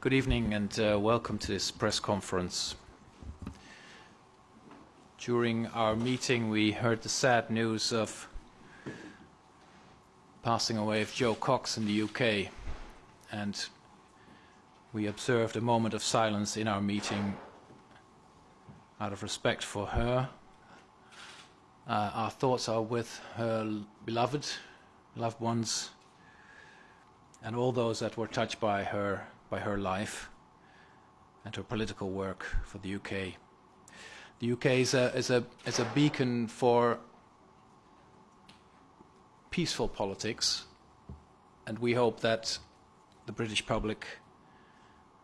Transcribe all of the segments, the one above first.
Good evening and uh, welcome to this press conference. During our meeting we heard the sad news of passing away of Jo Cox in the UK and we observed a moment of silence in our meeting out of respect for her. Uh, our thoughts are with her beloved, loved ones and all those that were touched by her by her life and her political work for the UK. The UK is a, is a, is a beacon for peaceful politics, and we hope that the British public,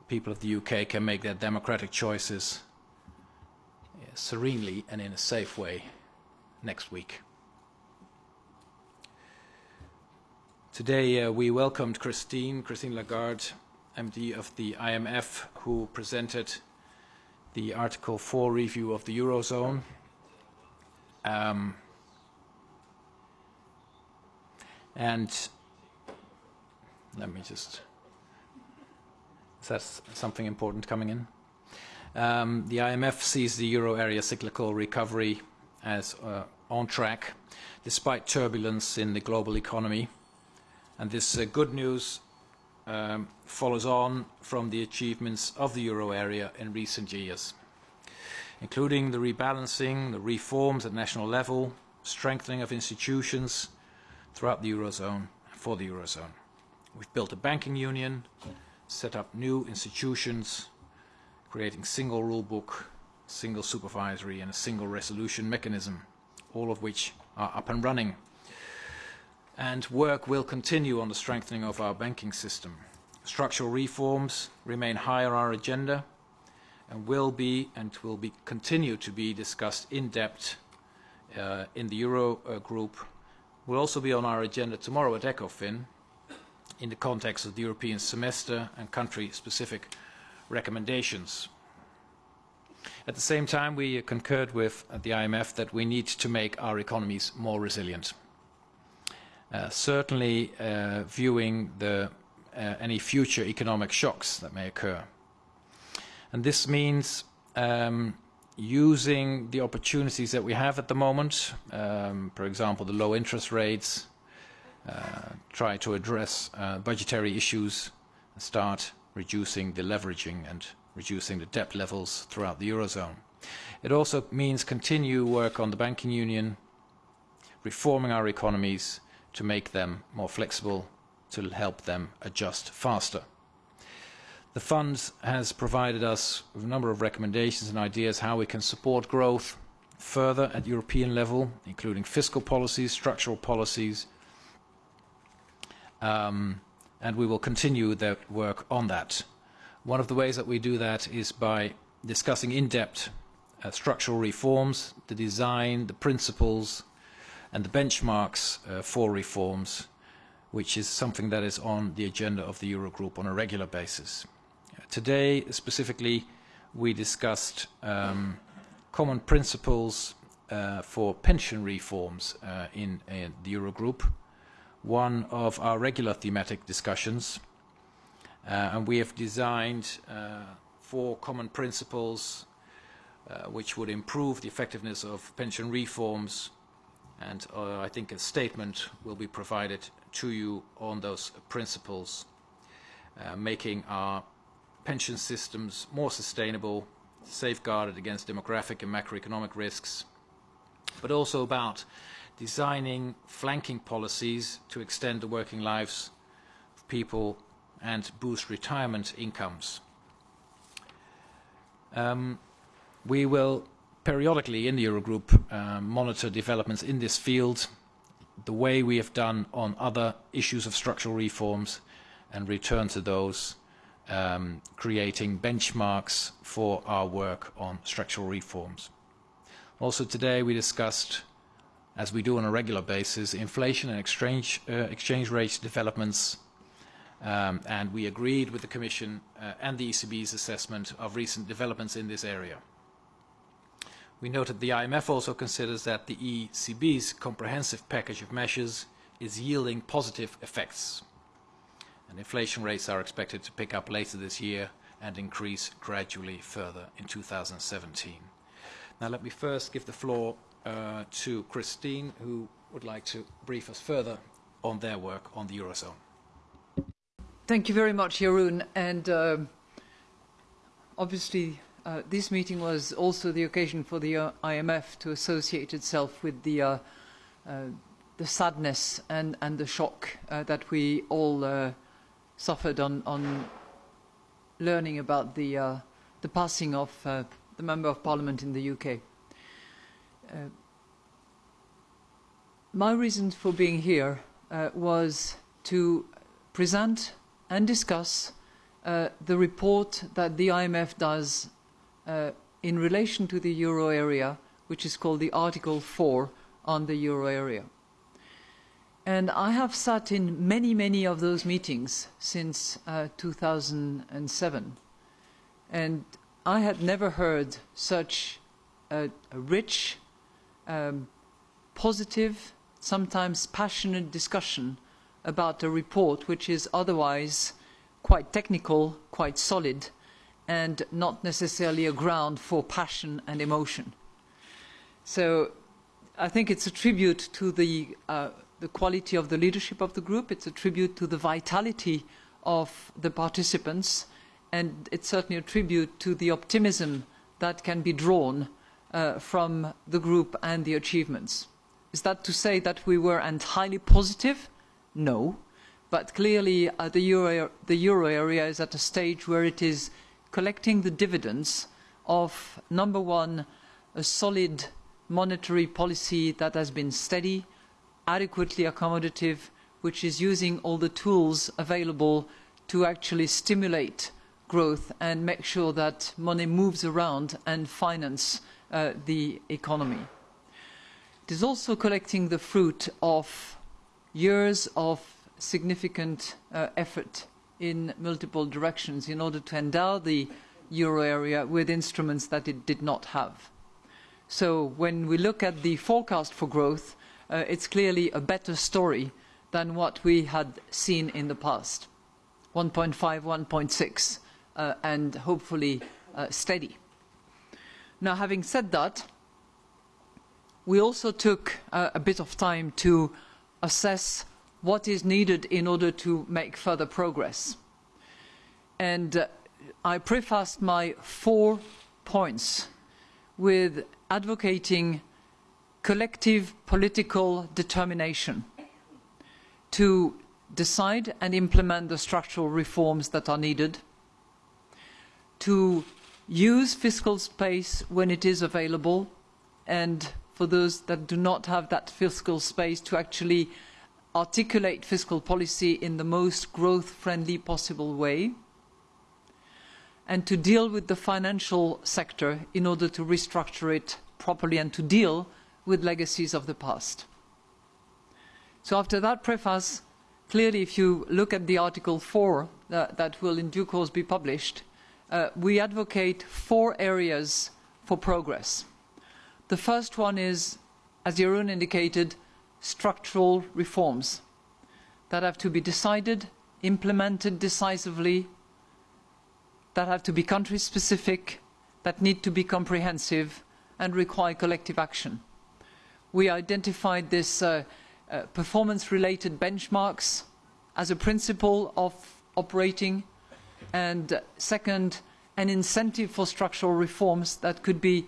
people of the UK, can make their democratic choices serenely and in a safe way next week. Today uh, we welcomed Christine, Christine Lagarde, MD of the IMF, who presented the Article 4 review of the Eurozone. Um, and let me just, is that something important coming in? Um, the IMF sees the euro area cyclical recovery as uh, on track, despite turbulence in the global economy. And this uh, good news um, follows on from the achievements of the euro area in recent years, including the rebalancing, the reforms at national level, strengthening of institutions throughout the eurozone for the eurozone. We've built a banking union, set up new institutions, creating single rule book, single supervisory and a single resolution mechanism, all of which are up and running and work will continue on the strengthening of our banking system. Structural reforms remain high on our agenda and will be and will be continue to be discussed in depth uh, in the Euro uh, group. Will also be on our agenda tomorrow at ECOFIN in the context of the European semester and country-specific recommendations. At the same time, we concurred with the IMF that we need to make our economies more resilient. Uh, certainly uh, viewing the, uh, any future economic shocks that may occur. And this means um, using the opportunities that we have at the moment, um, for example, the low interest rates, uh, try to address uh, budgetary issues, and start reducing the leveraging and reducing the debt levels throughout the Eurozone. It also means continue work on the banking union, reforming our economies, to make them more flexible, to help them adjust faster. The fund has provided us with a number of recommendations and ideas how we can support growth further at European level, including fiscal policies, structural policies, um, and we will continue that work on that. One of the ways that we do that is by discussing in depth uh, structural reforms, the design, the principles, and the benchmarks uh, for reforms, which is something that is on the agenda of the Eurogroup on a regular basis. Uh, today, specifically, we discussed um, common principles uh, for pension reforms uh, in, in, the Eurogroup, one of our regular thematic discussions. Uh, and we have designed uh, four common principles which would improve the effectiveness of pension reforms and uh, I think a statement will be provided to you on those principles, uh, making our pension systems more sustainable, safeguarded against demographic and macroeconomic risks, but also about designing flanking policies to extend the working lives of people and boost retirement incomes. Um, we will periodically in the Eurogroup uh, monitor developments in this field, the way we have done on other issues of structural reforms, and return to those, um, creating benchmarks for our work on structural reforms. Also today we discussed, as we do on a regular basis, inflation and exchange, uh, exchange rate developments, um, and we agreed with the Commission uh, and the ECB's assessment of recent developments in this area. We noted the IMF also considers that the ECB's comprehensive package of measures is yielding positive effects. And inflation rates are expected to pick up later this year and increase gradually further in 2017. Now let me first give the floor uh, to Christine, who would like to brief us further on their work on the Eurozone. Thank you very much, Jeroen. And uh, obviously, uh, this meeting was also the occasion for the uh, IMF to associate itself with the, uh, uh, the sadness and, and the shock uh, that we all suffered on, on learning about the, the passing of the Member of Parliament in the UK. my reason for being here was to present and discuss the report that the IMF does uh, in relation to the euro area, which is called the Article 4 on the euro area. And I have sat in many, many of those meetings since uh, 2007. And I had never heard such a, a rich, um, positive, sometimes passionate discussion about a report which is otherwise quite technical, quite solid, and not necessarily a ground for passion and emotion. So I think it's a tribute to the, uh, the quality of the leadership of the group, it's a tribute to the vitality of the participants, and it's certainly a tribute to the optimism that can be drawn uh, from the group and the achievements. Is that to say that we were entirely positive? No. But clearly, uh, the, euro, the euro area is at a stage where it is collecting the dividends of, number one, a solid monetary policy that has been steady, adequately accommodative, which is using all the tools available to actually stimulate growth and make sure that money moves around and finance uh, the economy. It is also collecting the fruit of years of significant uh, effort in multiple directions in order to endow the euro area with instruments that it did not have. So when we look at the forecast for growth, uh, it's clearly a better story than what we had seen in the past. 1.5, 1.6, uh, and hopefully uh, steady. Now, having said that, we also took uh, a bit of time to assess what is needed in order to make further progress. And uh, I prefaced my four points with advocating collective political determination to decide and implement the structural reforms that are needed, to use fiscal space when it is available, and for those that do not have that fiscal space to actually articulate fiscal policy in the most growth-friendly possible way, and to deal with the financial sector in order to restructure it properly and to deal with legacies of the past. So after that preface, clearly if you look at the Article 4 uh, that will in due course be published, uh, we advocate four areas for progress. The first one is, as Jeroen indicated, structural reforms that have to be decided, implemented decisively, that have to be country specific, that need to be comprehensive and require collective action. We identified this uh, uh, performance related benchmarks as a principle of operating and uh, second an incentive for structural reforms that could be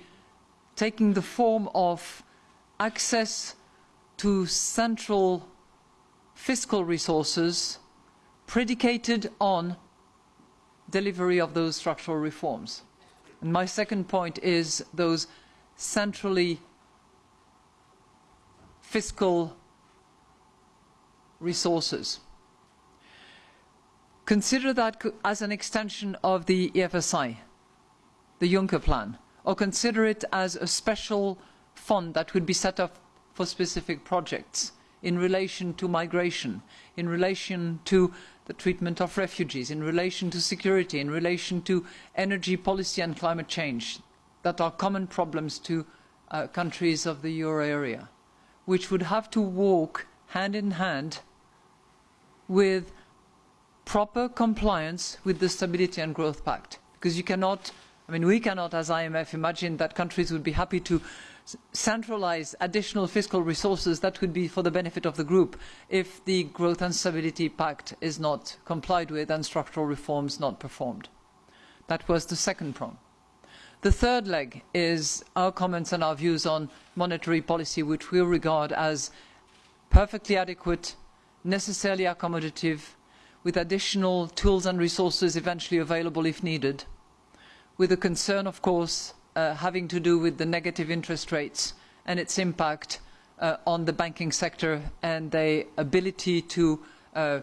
taking the form of access to central fiscal resources predicated on delivery of those structural reforms. And my second point is those centrally fiscal resources. Consider that as an extension of the EFSI, the Juncker plan, or consider it as a special fund that would be set up for specific projects in relation to migration, in relation to the treatment of refugees, in relation to security, in relation to energy policy and climate change, that are common problems to uh, countries of the euro area, which would have to walk hand in hand with proper compliance with the Stability and Growth Pact. Because you cannot, I mean, we cannot, as IMF, imagine that countries would be happy to centralize additional fiscal resources that would be for the benefit of the group if the Growth and Stability Pact is not complied with and structural reforms not performed. That was the second prong. The third leg is our comments and our views on monetary policy, which we regard as perfectly adequate, necessarily accommodative, with additional tools and resources eventually available if needed, with a concern, of course, uh, having to do with the negative interest rates and its impact uh, on the banking sector and their ability to uh,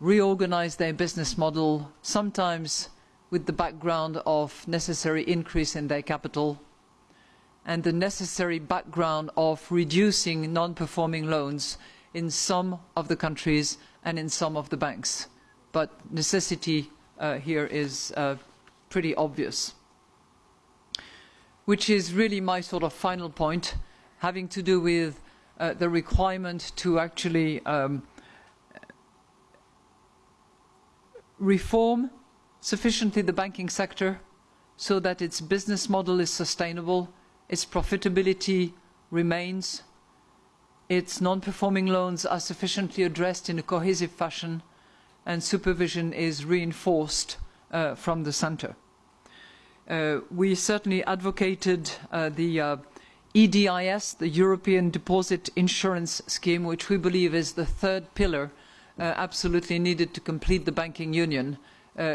reorganize their business model, sometimes with the background of necessary increase in their capital and the necessary background of reducing non-performing loans in some of the countries and in some of the banks. But necessity uh, here is uh, pretty obvious. Which is really my sort of final point, having to do with uh, the requirement to actually um, reform sufficiently the banking sector so that its business model is sustainable, its profitability remains, its non-performing loans are sufficiently addressed in a cohesive fashion, and supervision is reinforced uh, from the centre. Uh, we certainly advocated uh, the uh, EDIS, the European Deposit Insurance Scheme, which we believe is the third pillar absolutely needed to complete the banking union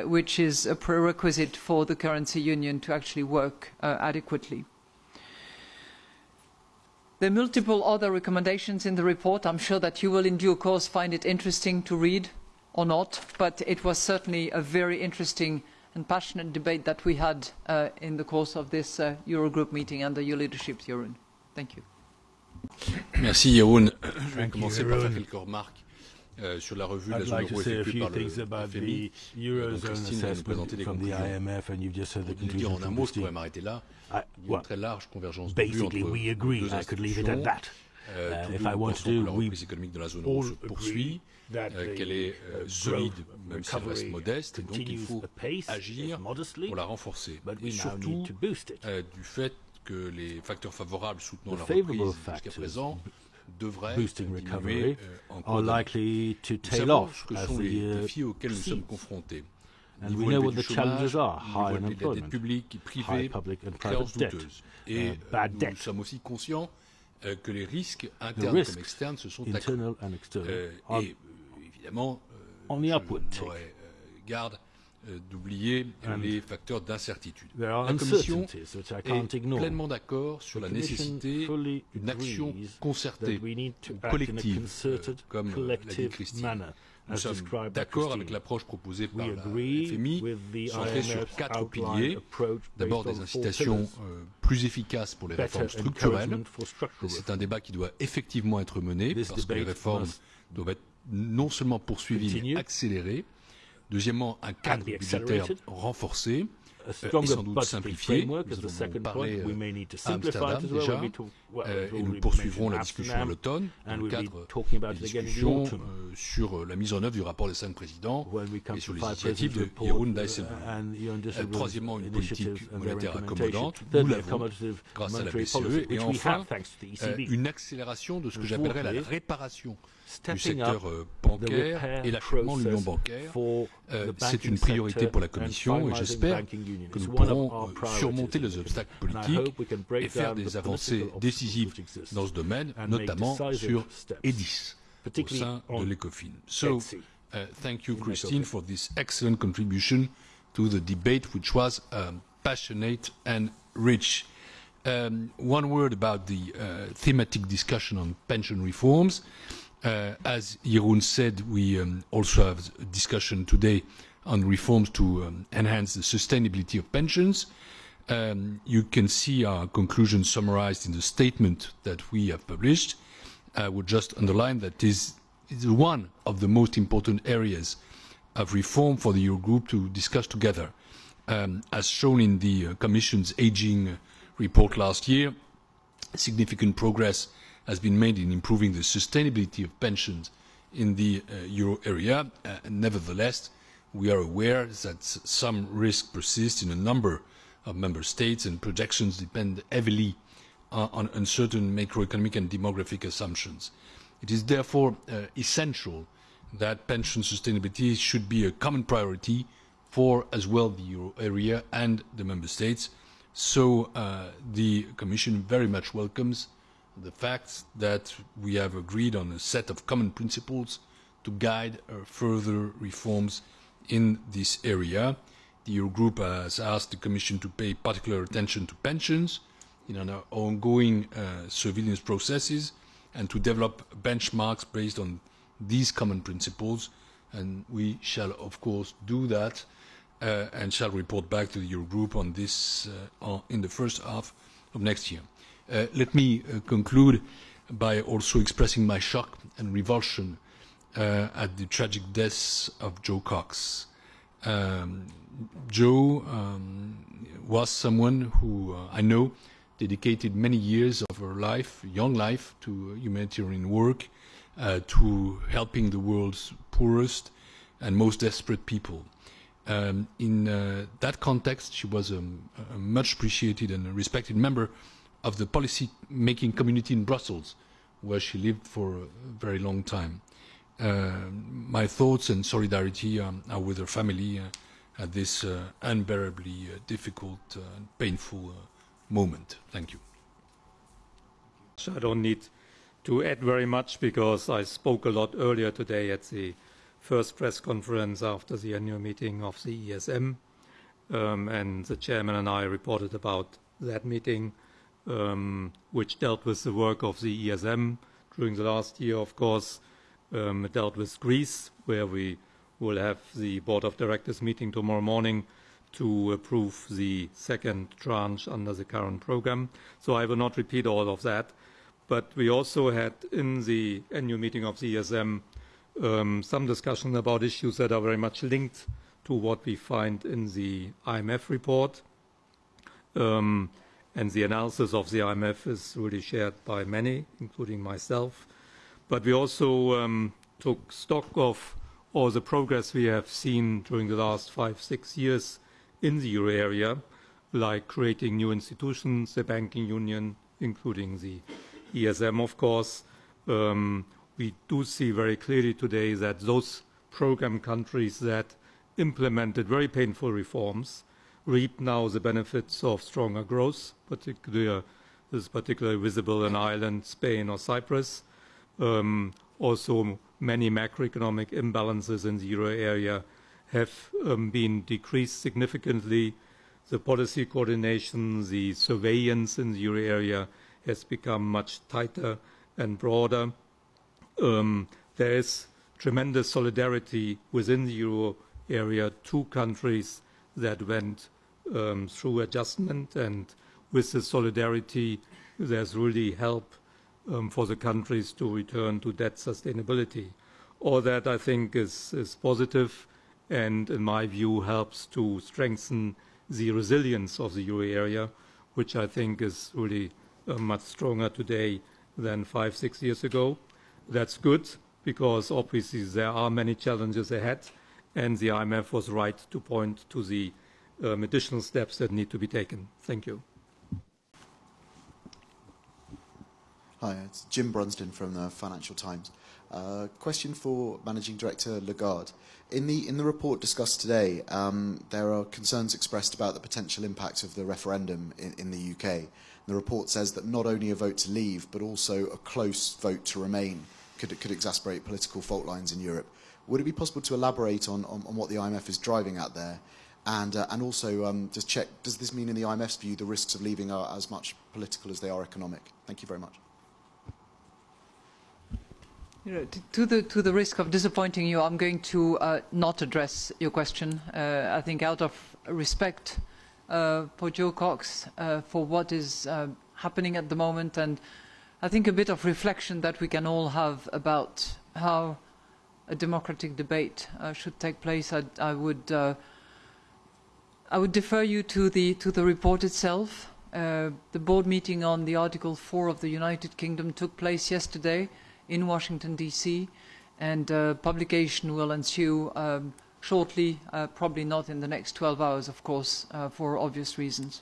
which is a prerequisite for the currency union to actually work adequately. There are multiple other recommendations in the report. I'm sure that you will in due course find it interesting to read or not, but it was certainly a very interesting and passionate debate that we had uh, in the course of this uh, Eurogroup meeting under your leadership, Jeroen. Thank you. Merci, Jeroen. Je vais commencer par faire quelques remarques Euh, sur la revue de la zone like euro effectuée par le FMI. Eurozone Christine va nous présenter the conclusions. IMF, and you've just said the Pour dire en un mot, je pourrais m'arrêter là. I- Il y a une well, très large convergence de vue entre Basically, we agree. deux I could leave it at institutions. that. Uh, tous if deux I want pensons to que do, la we reprise économique de la zone euro all se agree poursuit, that the, euh, qu'elle est uh, euh, solide, même si elle reste modeste, donc il faut agir pour la renforcer. Et surtout euh, du fait que les facteurs favorables soutenant la reprise jusqu'à présent devraient diminuer euh, en cours. Nous savons ce que sont les uh, défis auxquels nous sommes confrontés. And we know what the challenges are, high unemployment, high public and private debt, et uh, euh, bad debt. Nous sommes aussi conscients que les risques internes comme externes se sont accrus. et évidemment, euh, on y aurait euh, garde euh, d'oublier les facteurs d'incertitude. La Commission est pleinement d'accord sur la nécessité d'une action concertée, collective, comme l'a dit Christine. Nous sommes d'accord avec l'approche proposée par la FMI, centrée sur quatre piliers. D'abord, des incitations plus efficaces pour les réformes structurelles. C'est un débat qui doit effectivement être mené, parce que les réformes doivent être non seulement poursuivi, Continue. mais accéléré. Deuxièmement, un cadre budgétaire renforcé euh, et sans doute simplifié. Nous avons parlé euh, à Amsterdam déjà, euh, et nous poursuivrons la discussion à l'automne, dans le cadre des discussions sur euh, la mise en œuvre du rapport des cinq présidents when we come et sur to les five initiatives de presidents' Jeroen report, uh, Dijsselbloem. and Jeroen Euh, Dijsselbloem's troisièmement, une initiatives politique and their monétaire implementation. accommodante. Nous Thirdly, l'avons accommodative grâce à la monetary BCE. policy, Et which we enfin, have thanks to the euh, ECB. une accélération de ce que And j'appellerais la fourthly, réparation du Stepping up secteur euh, the bancaire repair et l'achèvement de l'union process bancaire. for Euh, the c'est banking une priorité sector pour la and Commission et finalising j'espère banking union. que It's nous one of pourrons our euh, priorities surmonter in les the obstacles Commission. And I politiques hope we can break et faire down des the avancées political décisives obstacles which exist dans ce domaine, and make notamment decisive sur steps, EDIS au sein on de l'ECOFIN. So, uh, thank you, Christine, for this excellent contribution to the debate, which was um, passionate and rich. Um, one word about the uh, thematic discussion on pension reforms. Uh, as Jeroen said, we um, also have a discussion today on reforms to um, enhance the sustainability of pensions. Um, you can see our conclusions summarized in the statement that we have published. I would just underline that this is one of the most important areas of reform for the Eurogroup to discuss together. Um, as shown in the uh, Commission's aging report last year, significant progress has been made in improving the sustainability of pensions in the uh, euro area. Uh, nevertheless, we are aware that some risk persists in a number of member states and projections depend heavily uh, on uncertain macroeconomic and demographic assumptions. It is therefore uh, essential that pension sustainability should be a common priority for as well the euro area and the member states. So uh, the Commission very much welcomes the fact that we have agreed on a set of common principles to guide uh, further reforms in this area. The Eurogroup has asked the Commission to pay particular attention to pensions in our ongoing uh, surveillance processes and to develop benchmarks based on these common principles. And we shall, of course, do that uh, and shall report back to the Eurogroup on this uh, in the first half of next year. Uh, let me uh, conclude by also expressing my shock and revulsion uh, at the tragic death of Jo Cox. Um, Jo um, was someone who I know dedicated many years of her life, young life, to humanitarian work, uh, to helping the world's poorest and most desperate people. Um, in uh, that context, she was a, a much appreciated and respected member of the policy making community in Brussels, where she lived for a very long time. Uh, my thoughts and solidarity um, are with her family uh, at this uh, unbearably uh, difficult and painful moment. Thank you. So I don't need to add very much because I spoke a lot earlier today at the first press conference after the annual meeting of the ESM, um, and the chairman and I reported about that meeting, um, which dealt with the work of the ESM during the last year, of course. Um, it dealt with Greece, where we will have the board of directors meeting tomorrow morning to approve the second tranche under the current program. So I will not repeat all of that. But we also had in the annual meeting of the ESM um, some discussion about issues that are very much linked to what we find in the IMF report. Um, and the analysis of the IMF is really shared by many, including myself. But we also um, took stock of all the progress we have seen during the last five, six years in the euro area, like creating new institutions, the banking union, including the ESM, of course. Um, we do see very clearly today that those program countries that implemented very painful reforms reap now the benefits of stronger growth, particularly this is particularly visible in Ireland, Spain, or Cyprus. Um, also, many macroeconomic imbalances in the euro area have um, been decreased significantly. The policy coordination, the surveillance in the euro area has become much tighter and broader. Um, there is tremendous solidarity within the euro area, two countries that went um, through adjustment, and with the solidarity, there's really help um, for the countries to return to debt sustainability. All that I think is, is positive and, in my view, helps to strengthen the resilience of the euro area, which I think is really uh, much stronger today than five, six years ago. That's good because obviously there are many challenges ahead, and the IMF was right to point to the um, additional steps that need to be taken. Thank you. Hi, it's Jim Brunsden from the Financial Times. Uh, question for Managing Director Lagarde. In the in the report discussed today, um, there are concerns expressed about the potential impact of the referendum in, in the UK. The report says that not only a vote to leave, but also a close vote to remain could could exasperate political fault lines in Europe. Would it be possible to elaborate on, on, on what the IMF is driving at there? And, uh, and also, um, just check, does this mean in the IMF's view the risks of leaving are as much political as they are economic? Thank you very much. You know, to, the, to the risk of disappointing you, I'm going to uh, not address your question. Uh, I think out of respect uh, for Jo Cox, uh, for what is uh, happening at the moment, and I think a bit of reflection that we can all have about how a democratic debate uh, should take place, I, I would I would defer you to the to the report itself. The board meeting on the Article 4 of the United Kingdom took place yesterday in Washington, D.C., and uh, publication will ensue um, shortly, uh, probably not in the next 12 hours, of course, uh, for obvious reasons.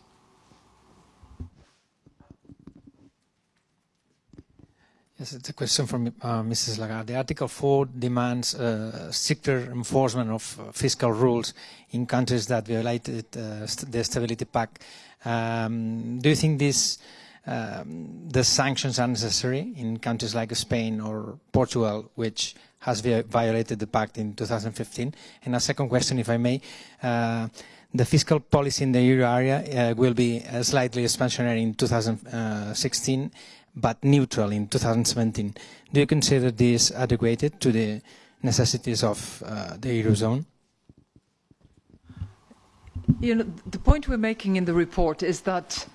Yes, it's a question from uh, Mrs. Lagarde. The Article 4 demands uh, stricter enforcement of fiscal rules in countries that violated uh, st the Stability Pact. Um, do you think this, um, the sanctions are necessary in countries like Spain or Portugal, which has violated the pact in 2015? And a second question, if I may. Uh, the fiscal policy in the euro area uh, will be uh, slightly expansionary in 2016 but neutral in 2017. Do you consider this adequate to the necessities of uh, the Eurozone? You know, the point we're making in the report is that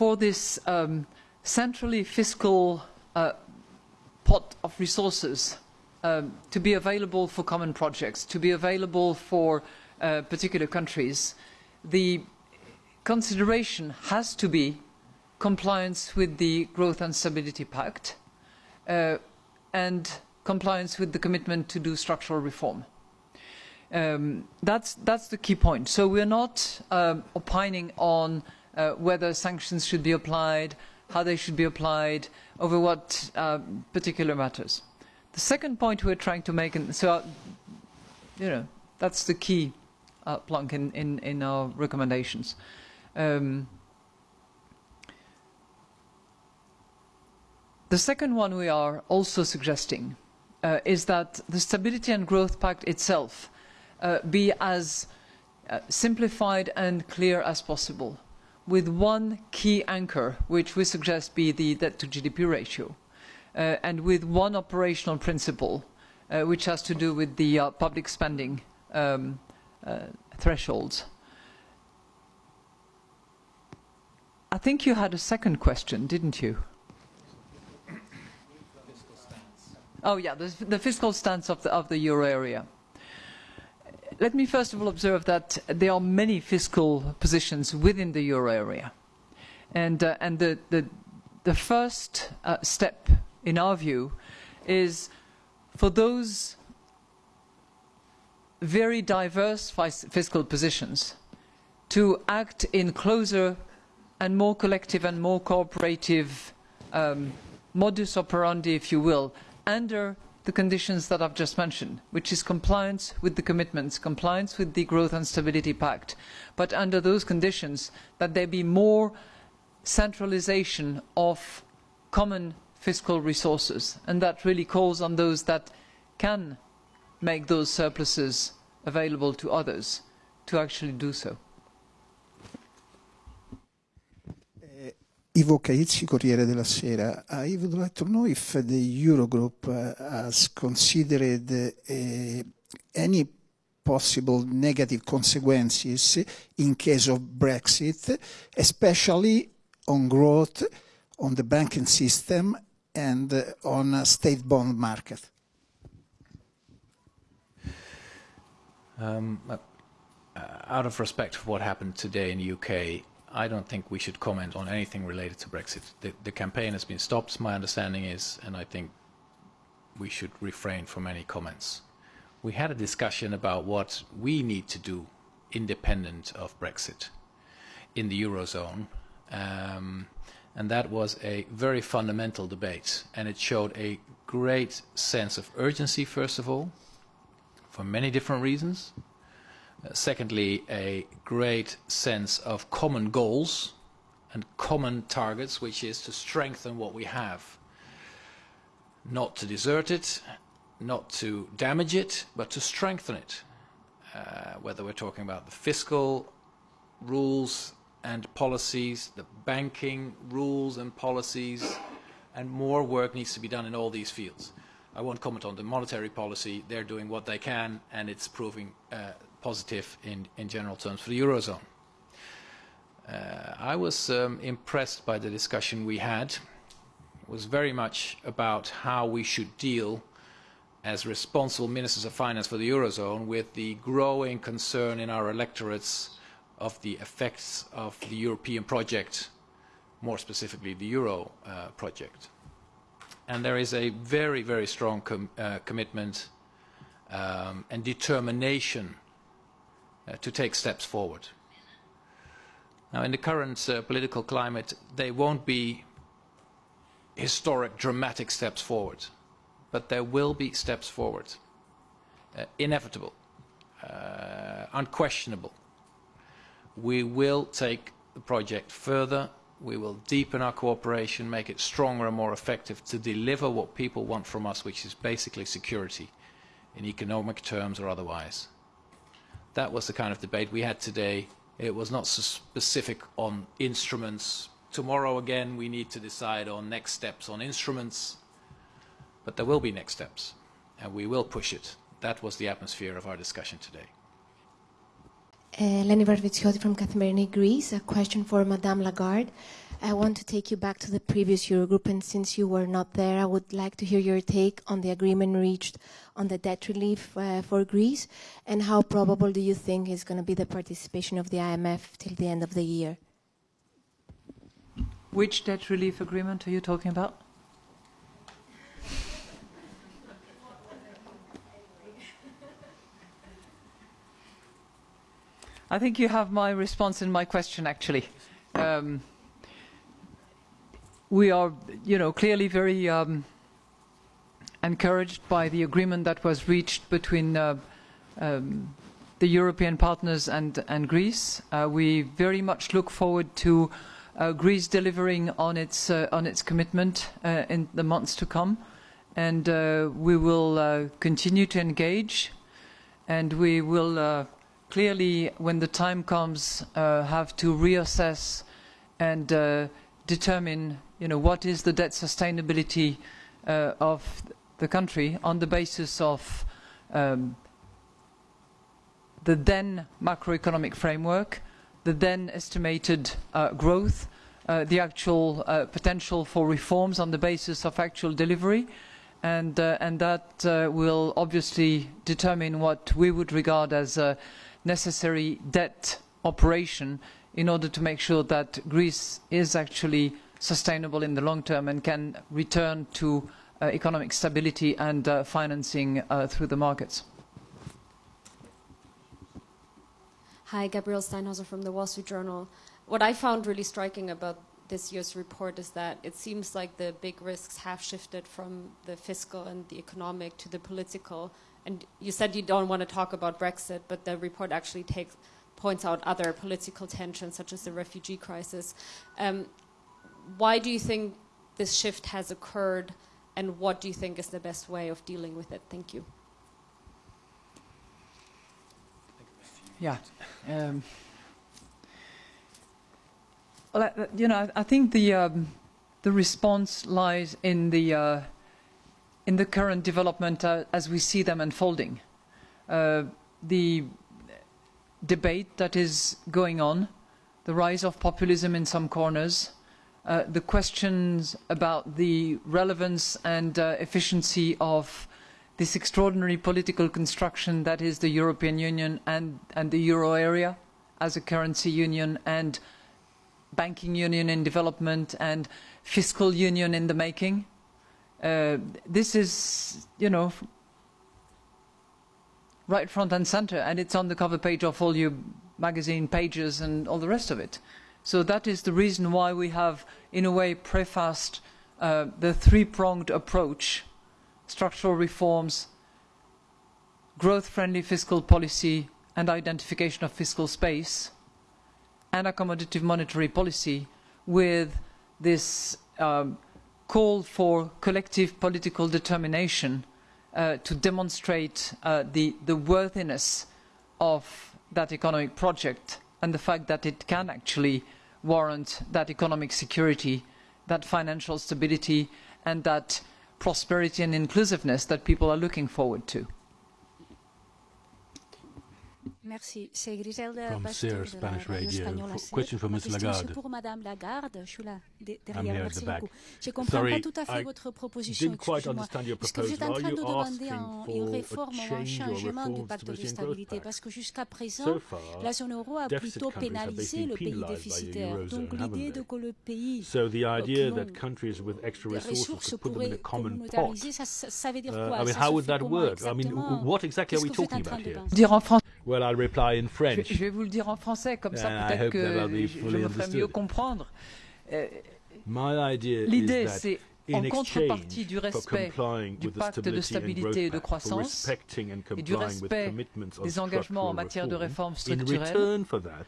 for this um, centrally fiscal uh, pot of resources um, to be available for common projects, to be available for uh, particular countries, the consideration has to be compliance with the Growth and Stability Pact, uh, and compliance with the commitment to do structural reform. Um, that's, that's the key point. So we're not um, opining on uh, whether sanctions should be applied, how they should be applied, over what uh, particular matters. The second point we're trying to make, and so, uh, you know, that's the key uh, plunk in, in, in our recommendations. Um, The second one we are also suggesting uh, is that the Stability and Growth Pact itself uh, be as uh, simplified and clear as possible, with one key anchor, which we suggest be the debt to GDP ratio, uh, and with one operational principle, uh, which has to do with the uh, public spending um, thresholds. I think you had a second question, didn't you? Oh, yeah, the, the fiscal stance of the, of the euro area. Let me first of all observe that there are many fiscal positions within the euro area. And, uh, and the, the, the first uh, step, in our view, is for those very diverse fiscal positions to act in closer and more collective and more cooperative um, modus operandi, if you will, under the conditions that I've just mentioned, which is compliance with the commitments, compliance with the Growth and Stability Pact, but under those conditions that there be more centralization of common fiscal resources, and that really calls on those that can make those surpluses available to others to actually do so. Ivo Caizzi, Corriere della Sera. I would like to know if the Eurogroup has considered uh, any possible negative consequences in case of Brexit, especially on growth, on the banking system, and on state bond market. Um, uh, out of respect for what happened today in the UK, I don't think we should comment on anything related to Brexit. The, the campaign has been stopped, my understanding is, and I think we should refrain from any comments. We had a discussion about what we need to do independent of Brexit in the Eurozone, um, and that was a very fundamental debate, and it showed a great sense of urgency, first of all, for many different reasons, secondly, a great sense of common goals and common targets, which is to strengthen what we have. Not to desert it, not to damage it, but to strengthen it. Uh, whether we're talking about the fiscal rules and policies, the banking rules and policies, and more work needs to be done in all these fields. I won't comment on the monetary policy. They're doing what they can, and it's proving uh, positive in, in general terms for the Eurozone. Uh, I was um, impressed by the discussion we had. It was very much about how we should deal as responsible ministers of finance for the Eurozone with the growing concern in our electorates of the effects of the European project, more specifically the Euro uh, project. And there is a very, very strong com uh, commitment um, and determination to take steps forward. Now, in the current uh, political climate, they won't be historic, dramatic steps forward, but there will be steps forward, uh, inevitable, uh, unquestionable. We will take the project further. We will deepen our cooperation, make it stronger and more effective to deliver what people want from us, which is basically security in economic terms or otherwise. That was the kind of debate we had today. It was not so specific on instruments. Tomorrow again we need to decide on next steps on instruments, but there will be next steps, and we will push it. That was the atmosphere of our discussion today. Uh, Leni Varvitsioti from Kathimerini Greece. A question for Madame Lagarde. I want to take you back to the previous Eurogroup, and since you were not there, I would like to hear your take on the agreement reached on the debt relief uh, for Greece, and how probable do you think is going to be the participation of the IMF till the end of the year? Which debt relief agreement are you talking about? I think you have my response in my question, actually. Um, we are, you know, clearly very um, encouraged by the agreement that was reached between uh, um, the European partners and, and Greece. Uh, we very much look forward to uh, Greece delivering on its uh, on its commitment uh, in the months to come, and uh, we will continue to engage, and we will clearly, when the time comes, uh, have to reassess and uh, determine, you know, what is the debt sustainability uh, of the country on the basis of um, the then macroeconomic framework, the then estimated uh, growth, uh, the actual uh, potential for reforms on the basis of actual delivery, and, and that will obviously determine what we would regard as necessary debt operation in order to make sure that Greece is actually sustainable in the long term and can return to uh, economic stability and uh, financing uh, through the markets. Hi, Gabrielle Steinhauser from the Wall Street Journal. What I found really striking about this year's report is that it seems like the big risks have shifted from the fiscal and the economic to the political. And you said you don't want to talk about Brexit, but the report actually takes points out other political tensions, such as the refugee crisis. Um, why do you think this shift has occurred, and what do you think is the best way of dealing with it? Thank you. Yeah. Um, well, you know, I, I think the um, the response lies in the uh, in the current development uh, as we see them unfolding. Uh, the debate that is going on, the rise of populism in some corners, uh, the questions about the relevance and uh, efficiency of this extraordinary political construction that is the European Union and, and the euro area as a currency union and banking union in development and fiscal union in the making. Uh, this is, you know, right front and center, and it's on the cover page of all your magazine pages and all the rest of it. So that is the reason why we have, in a way, prefaced uh, the three-pronged approach, structural reforms, growth-friendly fiscal policy, and identification of fiscal space, and accommodative monetary policy with this um, call for collective political determination uh, to demonstrate uh, the, the worthiness of that economic project and the fact that it can actually warrant that economic security, that financial stability, and that prosperity and inclusiveness that people are looking forward to. Merci. C'est Griselda CR de la Spanish radio Radio. espagnole question for Ms. Lagarde? pour Madame Lagarde. Je suis là, derrière. here at Merci the back. beaucoup. Je comprends Sorry, pas tout à fait I votre proposition. didn't quite excusez-moi. understand your Est-ce que vous êtes en proposal? train Are de you demander asking un- for une réforme ou un changement du pacte de stabilité? Parce que jusqu'à présent, So far, la zone euro a deficit plutôt pénalisé le pays déficitaire. Donc l'idée de que le pays So the qui idea that countries with extra des resources ressources could put them in a common pot. communautariser, ça, ça, veut dire Uh, quoi? I mean, Ça how would that work? I mean, what exactly are Qu'est-ce we que vous êtes talking en train about de here? Dire en. Well, I'll reply in Je, French. je vais vous le dire en français, comme ça And I peut-être hope that I'll que be je, je fully me ferai mieux understood. comprendre. Euh, My idea is L'idée, that c'est in en contrepartie exchange du for respect complying du with the pacte de Stability and stabilité et de Growth Pact, for croissance respecting and et du complying with respect commitments on des engagements en structural matière de reform, réformes in structurelles, return for that,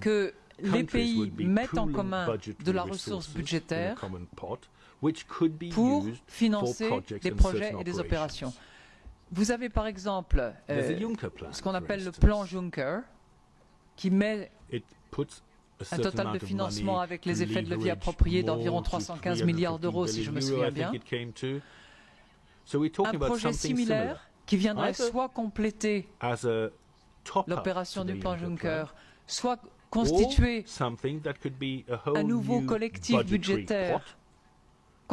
que les countries pays would be mettent en pooling commun budgetary de la ressource resources in a budgétaire common pot, which could be pour used financer for projects des and projets certain et des operations. opérations. Vous avez par exemple There's a euh, Juncker plan, ce qu'on for appelle le instance. plan Juncker, qui met It puts a un certain total amount de of financement money avec les to effets de levier leverage appropriés more d'environ to 315 milliards 315 d'euros, si je me billion souviens euro, I think bien. it came to. So we're talking Un about projet something similaire similar. qui viendrait Either soit compléter as a top l'opération du plan Juncker, plan, soit constituer or something that could be a whole un nouveau new collectif budgetary budgétaire pot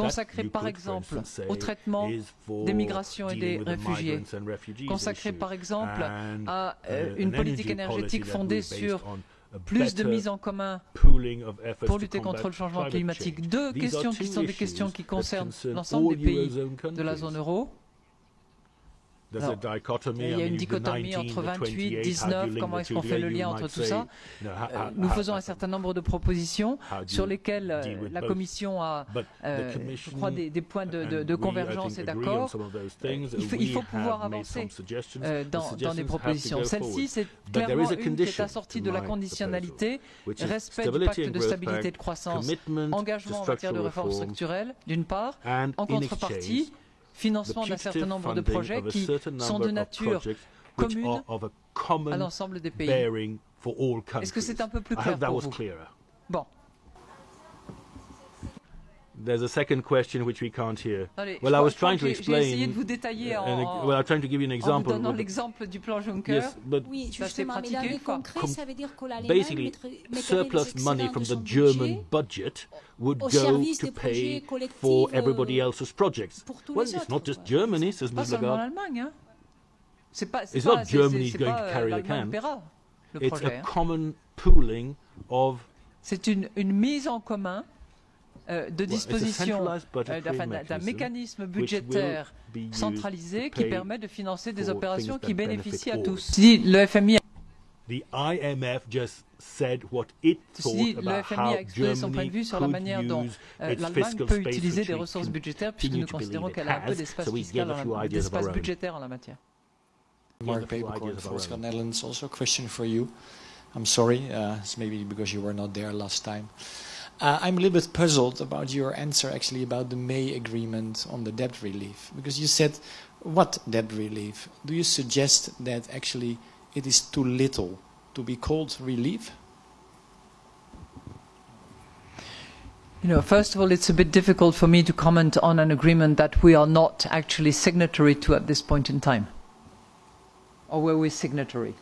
consacré that you par could, for exemple instance, say au traitement is for des migrations et dealing des with the réfugiés, migrants and refugees consacré issue, par exemple and, à uh, euh, an une politique energy énergétique policy that fondée will be based sur on a plus de better mise en commun pooling of efforts pour to lutter contre combat le changement climate climatique. change. Deux These questions are qui two sont des issues questions qui that concernent concern l'ensemble des all pays Eurozone de la countries. zone euro. There's Alors, a dichotomy. il y a I une mean, the dichotomie 19, entre the 28, 28, 19, how do you comment link est-ce the qu'on two fait le here? lien You entre might tout say, ça you know, how- Euh, how- Nous how- faisons un certain nombre de propositions how do sur you lesquelles euh, deal with la both? Commission a, But euh, the Commission je crois, des, des points de, de- and de we, I convergence think, et agree on d'accord. some of those things. Il faut, We il faut have pouvoir made avancer some suggestions. euh, The dans, dans suggestions des have to propositions. go Celle-ci, forward. c'est But there clairement is a une qui est condition assortie to de la my conditionnalité, which is respect du stability pacte and de growth stabilité et pact, de croissance, commitment to engagement en matière de structural réformes reform, structurelles, d'une part, and en in contrepartie, exchange, financement the d'un certain putative nombre de funding projets of a qui certain sont number de of nature projects which commune are of a common à l'ensemble des pays. bearing for all countries. Est-ce que c'est un peu plus I clair hope that pour was vous clearer. Bon, There's a second question which we can't hear. Allez, well, I was trying to que j'ai- J'ai essayé explain. de vous détailler uh, en, an well, I'm trying to give you an en vous example. donnant with- l'exemple du plan Juncker. Yes, but Oui, Ça, c'est mais pratiqué le une fois. concret, ça veut dire que basically, mettrait, mettrait les surplus money from the German budget budget would go to pay for everybody euh, else's projects. Well, it's autres, not just. Germany, says Pas Ms. seulement Lagarde. l'Allemagne. Hein. C'est pas, It's pas, not c'est- Germany c'est- c'est going pas, to euh, carry the can. paiera It's projet. a hein. common pooling of C'est une, une mise en commun de Well, it's a dispositions centralised budgetary euh, d'un- d'un mechanism mécanisme which will budgétaire be used centralisé to qui pay permet de financer des for opérations things qui that bénéficient à benefit all. tous. Si le FMI The IMF just said what it Ceci thought dit, le about FMI how a exprimé son point de Germany vue sur la could manière dont use euh, its l'Allemagne fiscal peut space, utiliser which des we ressources budgétaires, puisque continue nous to considérons believe it qu'elle a un peu has, d'espace so we fiscal, gave a en few la- ideas of our d'espace own. budgétaire en la matière. Mark a few Peeperkorn, ideas of our Volkskrant own. Netherlands. Also, a question for you. I'm sorry, uh, it's maybe because you were not there last time. Uh, I'm a little bit puzzled about your answer, actually, about the May agreement on the debt relief. Because you said, what debt relief? Do you suggest that actually it is too little to be called relief? You know, first of all, it's a bit difficult for me to comment on an agreement that we are not actually signatory to at this point in time. Or were we signatory?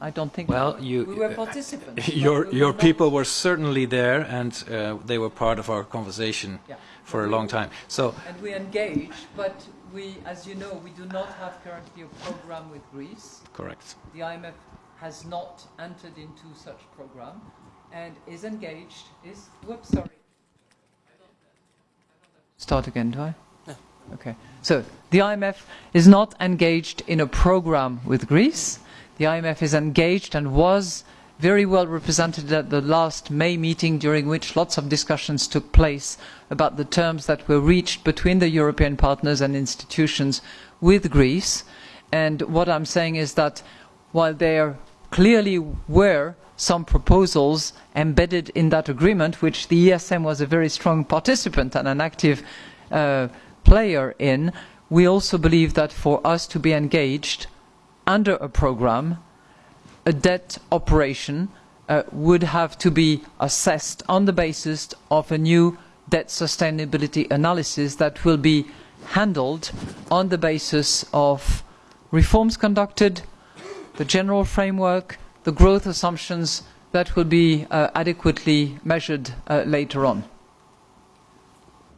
I don't think Well, we, you- we were participants. but Your, we your not- people were certainly there, and uh, they were part of our conversation Yeah. for a long time. So, And we engaged, but we, as you know, we do not have currently a program with Greece. correct. The IMF has not entered into such program and is engaged, is, whoops, sorry. Start again, do I? Okay. So, the IMF is not engaged in a program with Greece. The IMF is engaged and was very well represented at the last May meeting, during which lots of discussions took place about the terms that were reached between the European partners and institutions with Greece. And what I'm saying is that while there clearly were some proposals embedded in that agreement, which the ESM was a very strong participant and an active uh, player in, we also believe that for us to be engaged under a program, a debt operation uh, would have to be assessed on the basis of a new debt sustainability analysis that will be handled on the basis of reforms conducted, the general framework, the growth assumptions that will be uh, adequately measured uh, later on.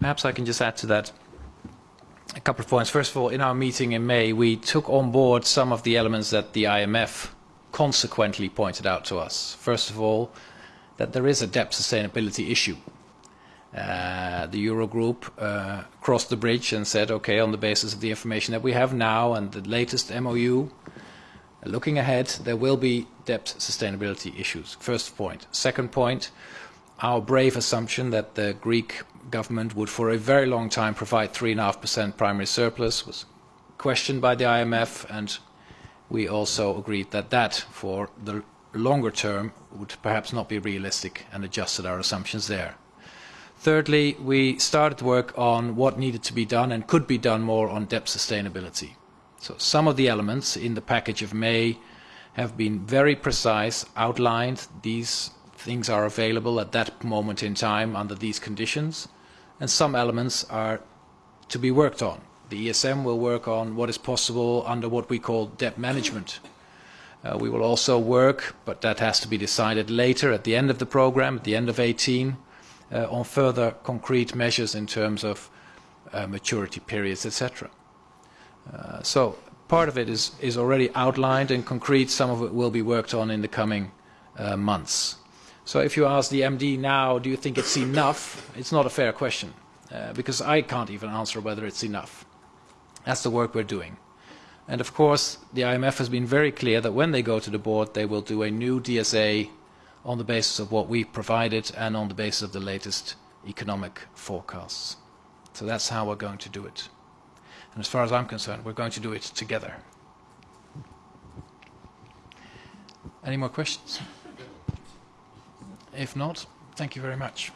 Perhaps I can just add to that a couple of points. First of all, in our meeting in May, we took on board some of the elements that the IMF consequently pointed out to us. First of all, that there is a debt sustainability issue. Uh, the Eurogroup uh, crossed the bridge and said, okay, on the basis of the information that we have now and the latest MOU, looking ahead, there will be debt sustainability issues. First point. Second point, our brave assumption that the Greek government would for a very long time provide 3.5% primary surplus was questioned by the IMF and we also agreed that that for the longer term would perhaps not be realistic and adjusted our assumptions there. Thirdly, we started work on what needed to be done and could be done more on debt sustainability. So some of the elements in the package of May have been very precise, outlined. These things are available at that moment in time under these conditions. And some elements are to be worked on. The ESM will work on what is possible under what we call debt management. Uh, we will also work, but that has to be decided later at the end of the program, at the end of 18, uh, on further concrete measures in terms of uh, maturity periods, etc. Uh, so part of it is, is already outlined and concrete. Some of it will be worked on in the coming uh, months. So if you ask the MD now, do you think it's enough? It's not a fair question, uh, because I can't even answer whether it's enough. That's the work we're doing. And of course, the IMF has been very clear that when they go to the board, they will do a new DSA on the basis of what we've provided and on the basis of the latest economic forecasts. So that's how we're going to do it. And as far as I'm concerned, we're going to do it together. Any more questions? If not, thank you very much.